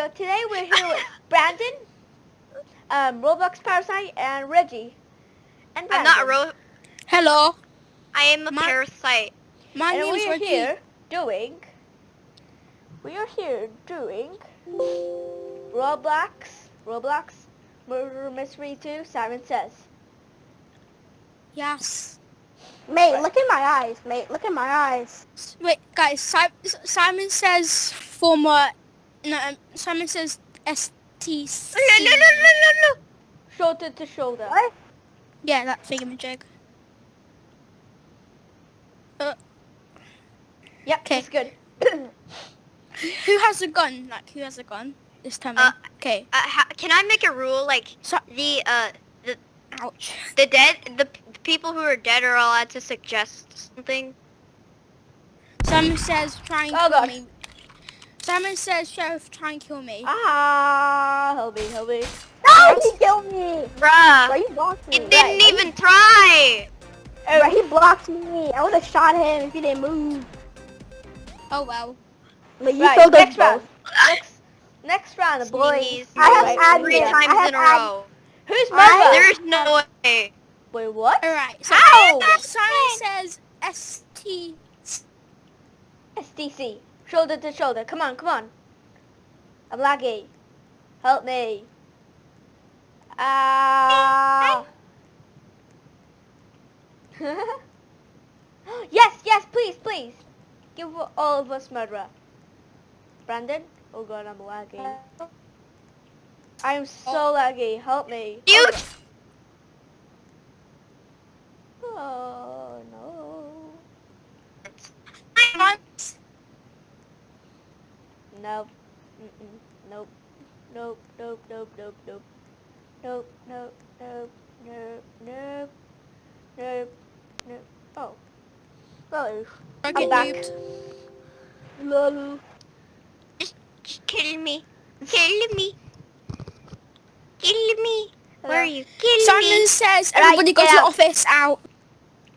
video. Today we're here with Brandon, um, Roblox Parasite, and Reggie. And Brandon. I'm not a ro- Hello, I am a My- parasite. my and name's we are Reggie. here doing. We are here doing Roblox, Roblox Murder Mystery 2. Simon says. Yes. Mate, look in my eyes, mate. Look in my eyes. Wait, guys. Si- Simon says former. No, um, Simon says STC. No, no, no, no, no, no. Shoulder to shoulder. What? Yeah, that thingamajig. Uh, Yep, Okay. it's good. who has a gun? Like, who has a gun? This time. Uh, okay. Uh, ha- can I make a rule like So, the uh the ouch. the dead the, the people who are dead are allowed to suggest something? Simon says try and Oh, kill God. me. Simon says sheriff try and kill me. Ah, help me, help me. No, he killed me. Bruh, Bro, he blocked me. it didn't Right. even try. Bro, he blocked me. I would have shot him if he didn't move. Oh well. But you Right, killed next round. Next, next round, boys. Sneeze. I have Right, admin. three I times have in a row. Who's I- mother? There's no way. Wait, what? All right. So Ow! Simon says ST. SDC. Shoulder to shoulder. Come on, come on. I'm laggy. Help me. Ah. yes, yes, please, please. Give all of us murderer. Brandon? Oh god, I'm laggy. I'm so laggy. Help me. You Oh no. Nope. Mm-mm. Nope. Nope. Nope. Nope. Nope. Nope. Nope. Nope. Nope. Nope. Nope. Nope. Nope. Oh. Hello. I'm back. noobed. Lol. just killing me, killing me, killing me. Where are you? Killing Simon me. says Right, everybody go to the office. Out.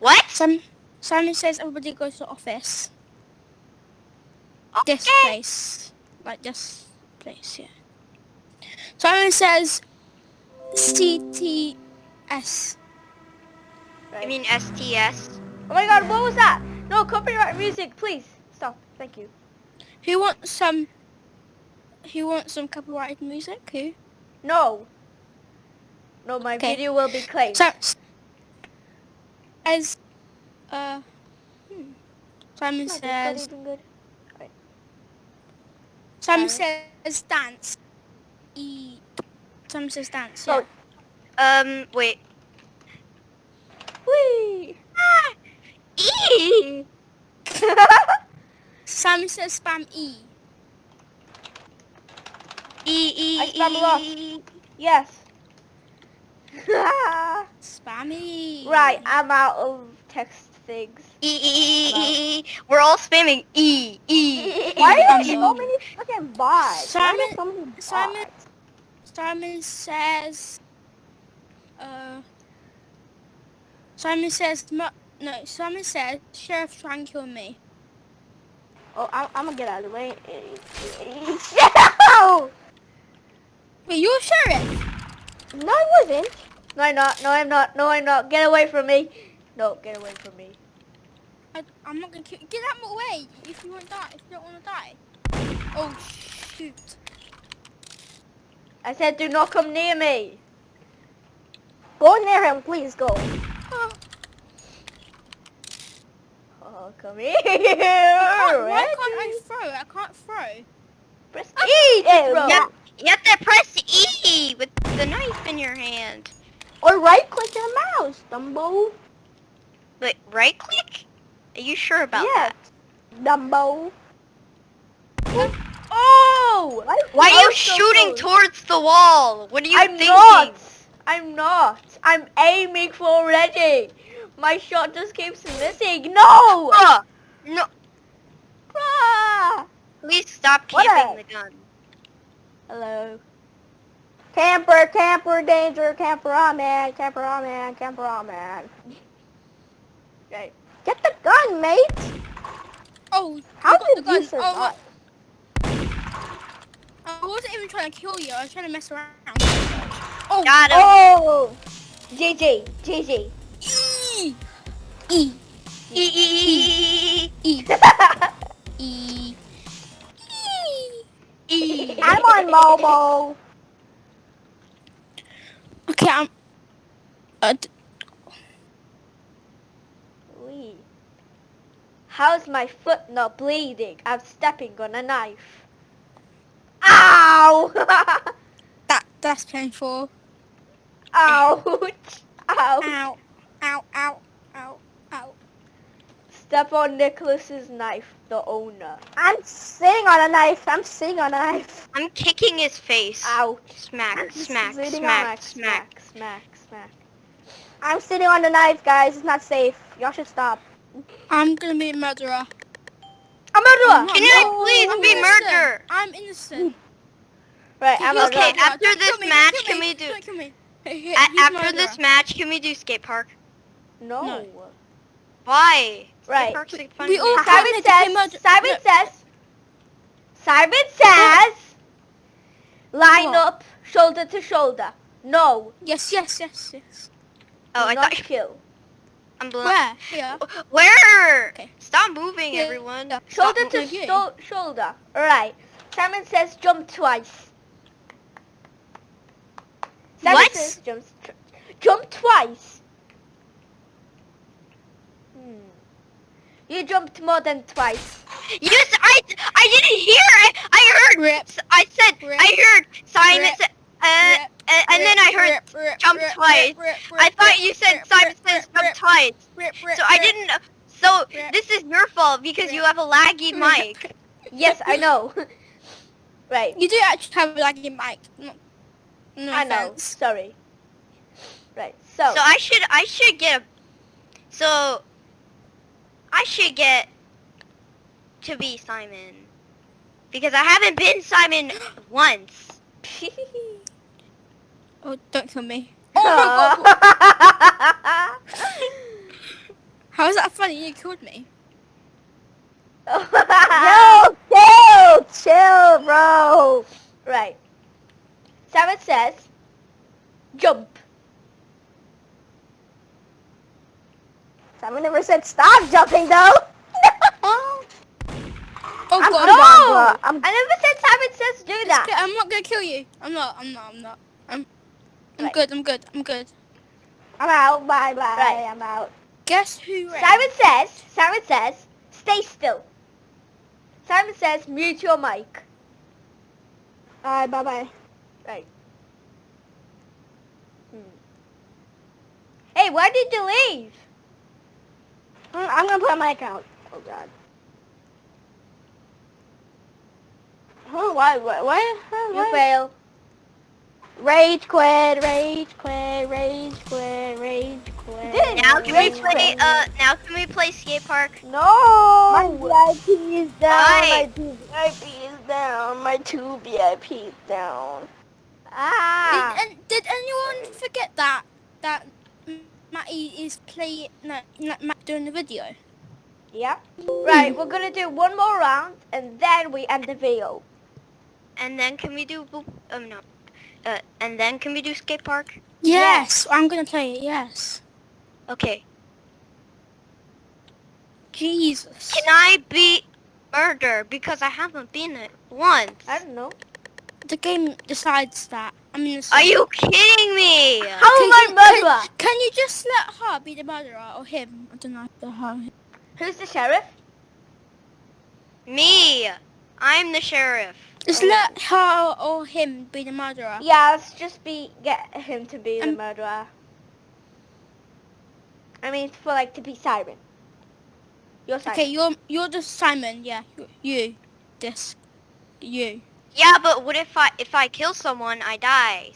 What? Simon, Simon says everybody go to the office. This place. Like this place, yeah. Simon says CTS. I mean STS. Oh my god, what was that? No, copyright music, please. Stop. Thank you. Who wants some who wants some copyrighted music? Who? No. No, my Okay. video will be claimed. So as uh hmm. Simon Not good, says some says dance. E. Some says dance. Yeah. Oh. Um. Wait. Wee. Ah. E. Some says spam E. E E I spam e, e. Yes. E. Right. I'm out of text things. E E E E. E. We're all spamming E E. Why are Um, there so many fucking bots? Simon- so many bots? Simon- Simon says uh Simon says no, Simon says Sheriff try and kill me. Oh, I'm, I'm gonna get out of the way. no! Wait, you're sheriff? No, I wasn't. No, I'm not. No, I'm not. No, I'm not. Get away from me. No, get away from me. I, I'm not gonna kill Get out of my way if you won't die. If you don't want to die. Oh shoot. I said do not come near me. Go near him, please go. Oh, Oh, come here. Why can't I throw? I can't throw. Press oh, E to throw. You have to press E with the knife in your hand. Or right click your mouse, Dumbo. Wait, right click? Are you sure about yes. that? Dumbo. Oh! Why, Why are you so shooting close. towards the wall? What are you I'm thinking? not. I'm not. I'm aiming for Reggie. My shot just keeps missing. No! Bruh, no, Ah! please stop camping the gun. Hello. Camper, camper, danger, camper on man, camper on man, camper on man. Right. Get the gun, mate. Oh, How did the gun. you survive? Oh, I wasn't even trying to kill you. I was trying to mess around. Oh, Got him. Oh! JJ, JJ. E. E. E e e E. E. e e. I'm on mobile. Okay, I'm. Uh, d- Wee. How's my foot not bleeding? I'm stepping on a knife. Ow! that that's painful. Ouch! Ouch! Ow. Ow. Ow. Ow. Ow. Step on Nicholas's knife, the owner. I'm sitting on a knife. I'm sitting on a knife. I'm kicking his face. Ouch! Smack, Just smack, sitting smack, Smack, smack. smack, smack, smack. I'm sitting on the knife, guys. It's not safe. Y'all should stop. I'm gonna be a murderer. I'm a murderer! Can I No, please I'm be innocent. murder? I'm innocent. Right, I'm a Okay, murderer. murderer. after Don't this kill me, match, can kill we do- Don't me. Hey, hey, after murderer. this match, can we do skate park? No. No. Why? Skate Right. park's like fun We all do. have- Simon Simon said says, murder- Simon no. says, Simon says, line What? up, shoulder to shoulder. No, Yes, yes, yes, yes. Oh, do I not thought you kill. Where? Here. Where? Okay. Stop moving, Yeah, everyone. yeah. Shoulder to moving. shoulder. Alright. Simon says jump twice. Simon What? says jump, tr- jump twice. Hmm. You jumped more than twice. Yes, I I didn't hear. I, I heard. Rip. I said. Rip. I heard Simon Rip. said. Uh, Rip. And, and then I heard Rip, rip, jump twice. rip, rip, I thought you said rip, Simon rip, says jump twice. rip, rip, So I didn't. So this is your fault because you have a laggy mic. Yes, I know. right. You do actually have a laggy mic. No, no I know. offense. Sorry. Right. So, So I should I should get a. So I should get to be Simon because I haven't been Simon once. Oh, don't kill me. Oh my god. How is that funny? You killed me. Yo, chill, chill, bro. Right. Simon says, jump. Simon never said stop jumping though. Oh. Oh I'm god. no! I'm- I never said Simon says do that. I'm not gonna kill you. I'm not. I'm not. I'm not. I'm. I'm Right. good. I'm good. I'm good. I'm out. Bye bye. Right. I'm out. Guess who? ran? Simon says, Simon says, stay still. Simon says, mute your mic. Alright, bye bye. Right. Hmm. Hey, why did you leave? I'm gonna put my mic out. Oh god. Huh, why, why, why, huh, You fail. Rage quit, rage quit, rage quit, rage quit. Now can we play? quit. Uh, now can we play skate park? No! My VIP is down, Why? my two VIP is down, my two VIP is down. Ah. Did, and, did anyone forget that that Matty is playing no, no Matt doing the video? Yeah. Right, we're gonna do one more round and then we end the video. And then can we do? boop- Um, no. Uh, and then can we do skate park? Yes, I'm gonna play it. Yes. Okay. Jesus. Can I be murder because I haven't been it once? I don't know. The game decides that. I mean, it's Are you kidding me? How am I Can- murderer? Can, can you just let her be the murderer or him? I don't know. The her. Who's the sheriff? Me. I'm the sheriff. Just Oh. let her or him be the murderer. Yeah, let's just be get him to be the Um, murderer. I mean, for like to be Siren. You're Siren. Okay, you're you're the Simon. Yeah, you, you this, you. Yeah, but what if I if I kill someone, I die?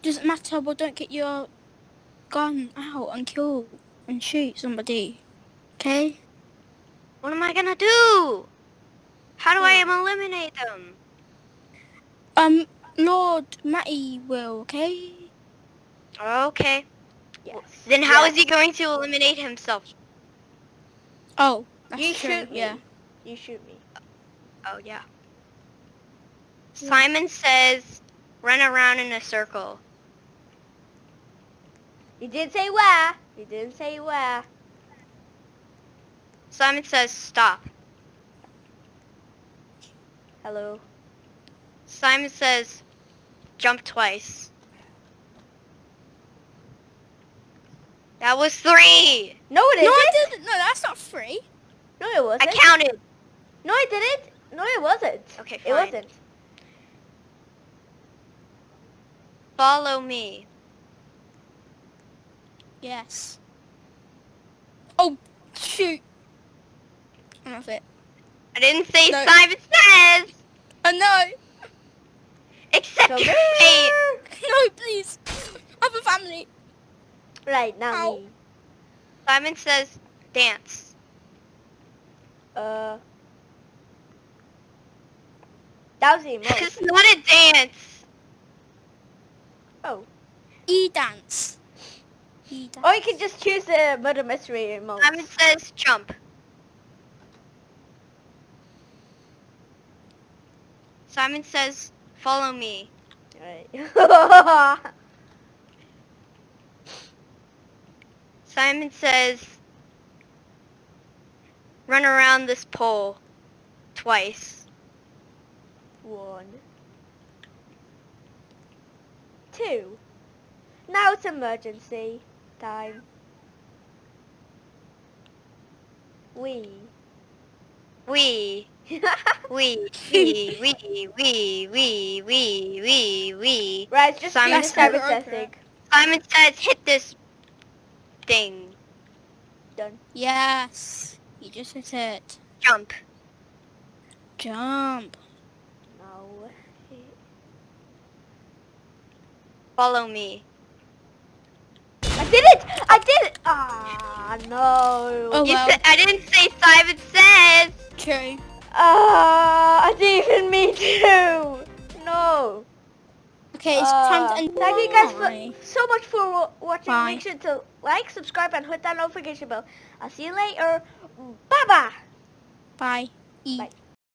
Doesn't matter, but don't get your gun out and kill and shoot somebody. Okay? What am I gonna do? How do I eliminate them? Um, Lord Matty will. Okay? Okay. Yes. Then how is Yes. he going to eliminate himself? Oh, that's You true. shoot me. Yeah. You shoot me. Oh yeah. Simon says, run around in a circle. He didn't say where. He didn't say where. Simon says, stop. Hello. Simon says, jump twice. That was three. No, it No, isn't. I didn't. No, that's not three. No, it wasn't. I counted. No, I didn't. No, it wasn't. Okay, fine. It wasn't. Follow me. Yes. Oh, shoot. I'm off it. I didn't say No. Simon says. Oh, no. Accept Come your here. fate. No, please. I have a family. Right, now Ow. me. Simon says, dance. Uh. That was the emote. It's not a dance. oh. E-dance. E-dance. Or you can just choose the murder mystery emote. Simon says, jump. Simon says, follow me. Right. Simon says, run around this pole twice. One. Two. Now it's emergency time. We. We, we, we, we, we, we, we, we, we. right, just Simon Simon said- Simon testing. Simon says, hit this thing. Done. Yes. You just hit it. Jump. Jump. No. Follow me. I did it! I did it! Ah, no. Oh, well. said, I didn't say Simon says. True. Ah, I didn't even mean to. No. Okay, it's time Ah, to end. Thank you guys Bye. for, so much for watching. Bye. Make sure to like, subscribe, and hit that notification bell. I'll see you later. Bye-bye. Bye. E. Bye.